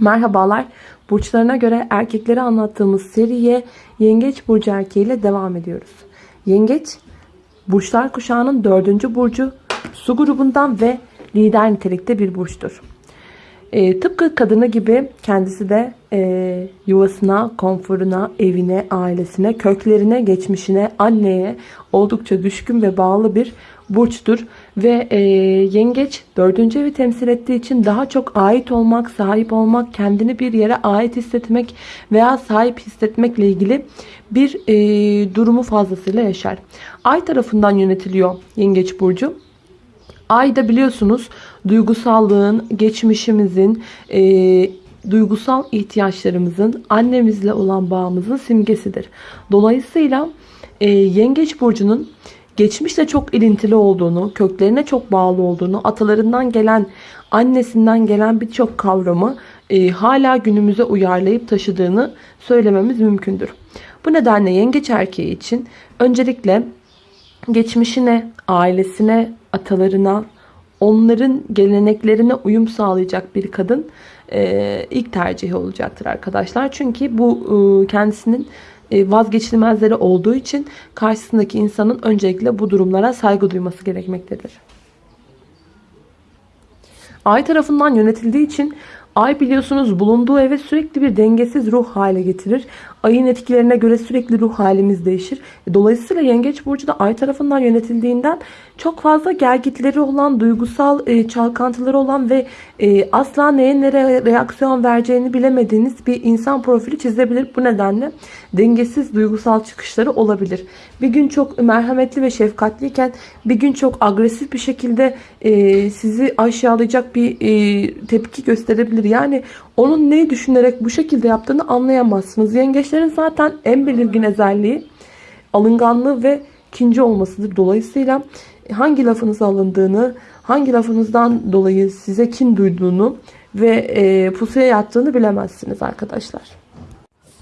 Merhabalar. Burçlarına göre erkekleri anlattığımız seriye Yengeç Burcu erkeğiyle devam ediyoruz. Yengeç, Burçlar kuşağının dördüncü burcu, su grubundan ve lider nitelikte bir burçtur. E, tıpkı kadını gibi kendisi de e, yuvasına, konforuna, evine, ailesine, köklerine, geçmişine, anneye oldukça düşkün ve bağlı bir burçtur. Ve e, yengeç dördüncü evi temsil ettiği için daha çok ait olmak, sahip olmak, kendini bir yere ait hissetmek veya sahip hissetmekle ilgili bir e, durumu fazlasıyla yaşar. Ay tarafından yönetiliyor yengeç burcu. Ay da biliyorsunuz duygusallığın, geçmişimizin, e, duygusal ihtiyaçlarımızın, annemizle olan bağımızın simgesidir. Dolayısıyla e, Yengeç Burcu'nun geçmişle çok ilintili olduğunu, köklerine çok bağlı olduğunu, atalarından gelen, annesinden gelen birçok kavramı e, hala günümüze uyarlayıp taşıdığını söylememiz mümkündür. Bu nedenle yengeç erkeği için öncelikle geçmişine, ailesine, atalarına, onların geleneklerine uyum sağlayacak bir kadın e, ilk tercihi olacaktır arkadaşlar. Çünkü bu e, kendisinin e, vazgeçilmezleri olduğu için karşısındaki insanın öncelikle bu durumlara saygı duyması gerekmektedir. Ay tarafından yönetildiği için Ay biliyorsunuz bulunduğu eve sürekli bir dengesiz ruh hale getirir. Ayın etkilerine göre sürekli ruh halimiz değişir. E, dolayısıyla Yengeç Burcu da Ay tarafından yönetildiğinden çok fazla gelgitleri olan, duygusal e, çalkantıları olan ve e, asla neye nereye reaksiyon vereceğini bilemediğiniz bir insan profili çizebilir. Bu nedenle dengesiz duygusal çıkışları olabilir. Bir gün çok merhametli ve şefkatliyken bir gün çok agresif bir şekilde sizi aşağılayacak bir tepki gösterebilir. Yani onun neyi düşünerek bu şekilde yaptığını anlayamazsınız. Yengeçlerin zaten en belirgin özelliği alınganlığı ve kinci olmasıdır. Dolayısıyla hangi lafınız alındığını, hangi lafınızdan dolayı size kin duyduğunu ve e, pusuya yattığını bilemezsiniz arkadaşlar.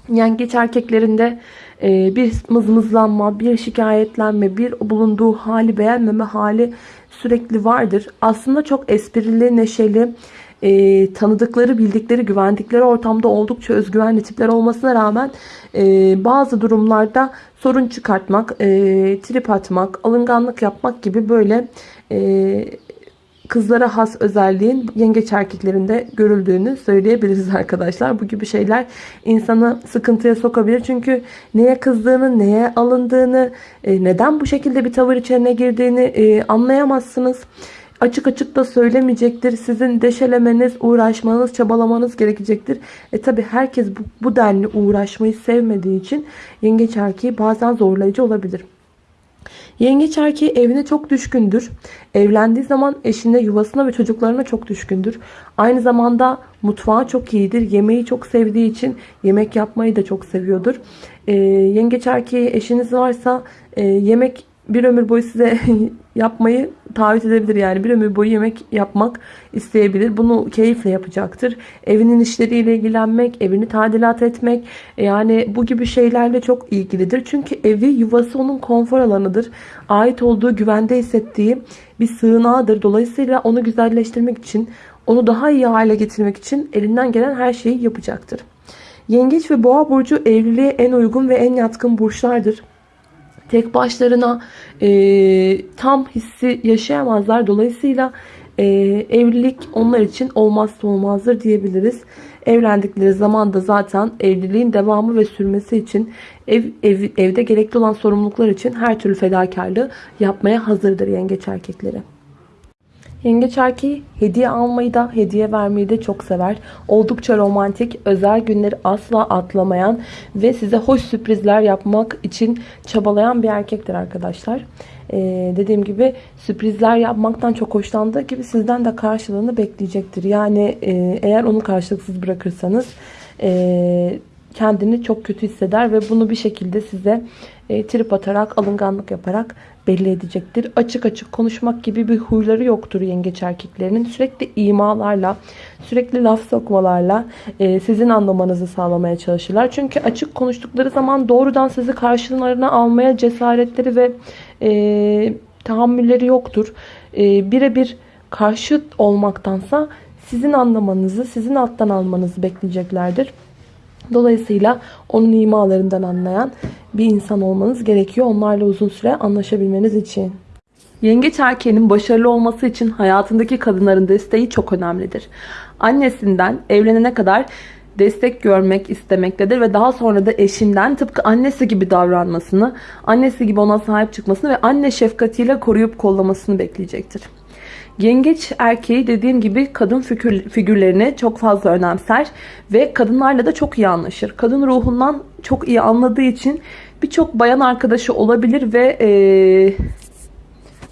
Yengeç erkeklerinde e, bir mızmızlanma, bir şikayetlenme, bir bulunduğu hali beğenmeme hali sürekli vardır. Aslında çok esprili, neşeli, e, tanıdıkları, bildikleri, güvendikleri ortamda oldukça özgüvenli tipler olmasına rağmen e, bazı durumlarda sorun çıkartmak, e, trip atmak, alınganlık yapmak gibi böyle e, kızlara has özelliğin yengeç erkeklerinde görüldüğünü söyleyebiliriz arkadaşlar. Bu gibi şeyler insanı sıkıntıya sokabilir. Çünkü neye kızdığını, neye alındığını, e, neden bu şekilde bir tavır içine girdiğini e, anlayamazsınız açık açık da söylemeyecektir. Sizin deşelemeniz, uğraşmanız, çabalamanız gerekecektir. E tabi herkes bu, bu denli uğraşmayı sevmediği için yengeç erkeği bazen zorlayıcı olabilir. Yengeç erkeği evine çok düşkündür. Evlendiği zaman eşine, yuvasına ve çocuklarına çok düşkündür. Aynı zamanda mutfağı çok iyidir. Yemeği çok sevdiği için yemek yapmayı da çok seviyordur. E, yengeç erkeği eşiniz varsa e, yemek bir ömür boyu size yapmayı taahhüt edebilir. Yani bir ömür boyu yemek yapmak isteyebilir. Bunu keyifle yapacaktır. Evinin işleriyle ilgilenmek, evini tadilat etmek yani bu gibi şeylerle çok ilgilidir. Çünkü evi yuvası onun konfor alanıdır. Ait olduğu güvende hissettiği bir sığınağıdır. Dolayısıyla onu güzelleştirmek için, onu daha iyi hale getirmek için elinden gelen her şeyi yapacaktır. Yengeç ve boğa burcu evliliğe en uygun ve en yatkın burçlardır tek başlarına e, tam hissi yaşayamazlar. Dolayısıyla e, evlilik onlar için olmazsa olmazdır diyebiliriz. Evlendikleri zaman da zaten evliliğin devamı ve sürmesi için ev, ev, evde gerekli olan sorumluluklar için her türlü fedakarlığı yapmaya hazırdır yengeç erkekleri. Yengeç erkeği hediye almayı da hediye vermeyi de çok sever. Oldukça romantik, özel günleri asla atlamayan ve size hoş sürprizler yapmak için çabalayan bir erkektir arkadaşlar. Ee, dediğim gibi sürprizler yapmaktan çok hoşlandığı gibi sizden de karşılığını bekleyecektir. Yani e, eğer onu karşılıksız bırakırsanız e, kendini çok kötü hisseder ve bunu bir şekilde size e, trip atarak, alınganlık yaparak belli edecektir. Açık açık konuşmak gibi bir huyları yoktur yengeç erkeklerinin. Sürekli imalarla, sürekli laf sokmalarla e, sizin anlamanızı sağlamaya çalışırlar. Çünkü açık konuştukları zaman doğrudan sizi karşılarına almaya cesaretleri ve e, tahammülleri yoktur. E, Birebir karşıt olmaktansa sizin anlamanızı, sizin alttan almanızı bekleyeceklerdir. Dolayısıyla onun imalarından anlayan bir insan olmanız gerekiyor. Onlarla uzun süre anlaşabilmeniz için. Yengeç erkeğinin başarılı olması için hayatındaki kadınların desteği çok önemlidir. Annesinden evlenene kadar destek görmek istemektedir ve daha sonra da eşinden tıpkı annesi gibi davranmasını, annesi gibi ona sahip çıkmasını ve anne şefkatiyle koruyup kollamasını bekleyecektir. Yengeç erkeği dediğim gibi kadın figür, figürlerini çok fazla önemser ve kadınlarla da çok iyi anlaşır. Kadın ruhundan çok iyi anladığı için birçok bayan arkadaşı olabilir ve e,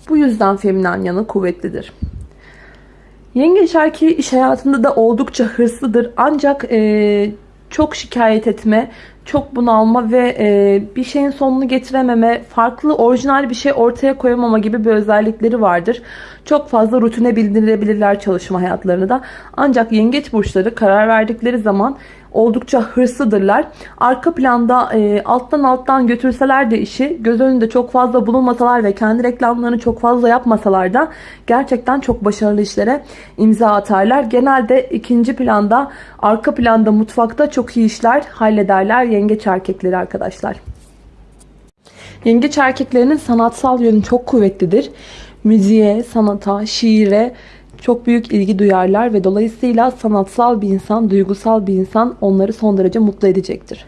bu yüzden feminen yanı kuvvetlidir. Yengeç erkeği iş hayatında da oldukça hırslıdır. Ancak e, çok şikayet etme, çok bunalma ve e, bir şeyin sonunu getirememe, farklı orijinal bir şey ortaya koyamama gibi bir özellikleri vardır. Çok fazla rutine bildirebilirler çalışma hayatlarını da. Ancak yengeç burçları karar verdikleri zaman oldukça hırslıdırlar. Arka planda e, alttan alttan götürseler de işi göz önünde çok fazla bulunmasalar ve kendi reklamlarını çok fazla yapmasalar da gerçekten çok başarılı işlere imza atarlar. Genelde ikinci planda arka planda mutfakta çok iyi işler hallederler yengeç erkekleri arkadaşlar. Yengeç erkeklerinin sanatsal yönü çok kuvvetlidir. Müziğe, sanata, şiire çok büyük ilgi duyarlar ve dolayısıyla sanatsal bir insan, duygusal bir insan onları son derece mutlu edecektir.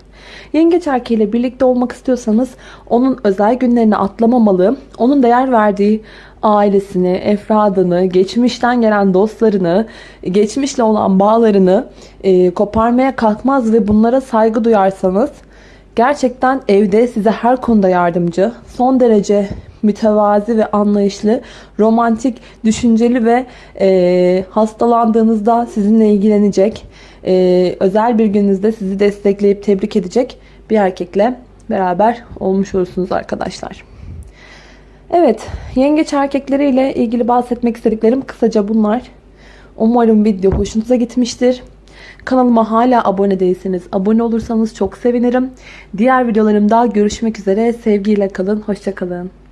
Yengeç erkeğiyle birlikte olmak istiyorsanız onun özel günlerini atlamamalı, onun değer verdiği ailesini, efradını, geçmişten gelen dostlarını, geçmişle olan bağlarını e, koparmaya kalkmaz ve bunlara saygı duyarsanız gerçekten evde size her konuda yardımcı, son derece mütevazi ve anlayışlı, romantik, düşünceli ve e, hastalandığınızda sizinle ilgilenecek, e, özel bir gününüzde sizi destekleyip tebrik edecek bir erkekle beraber olmuş olursunuz arkadaşlar. Evet, yengeç erkekleriyle ilgili bahsetmek istediklerim kısaca bunlar. Umarım video hoşunuza gitmiştir. Kanalıma hala abone değilseniz abone olursanız çok sevinirim. Diğer videolarımda görüşmek üzere. Sevgiyle kalın, hoşçakalın.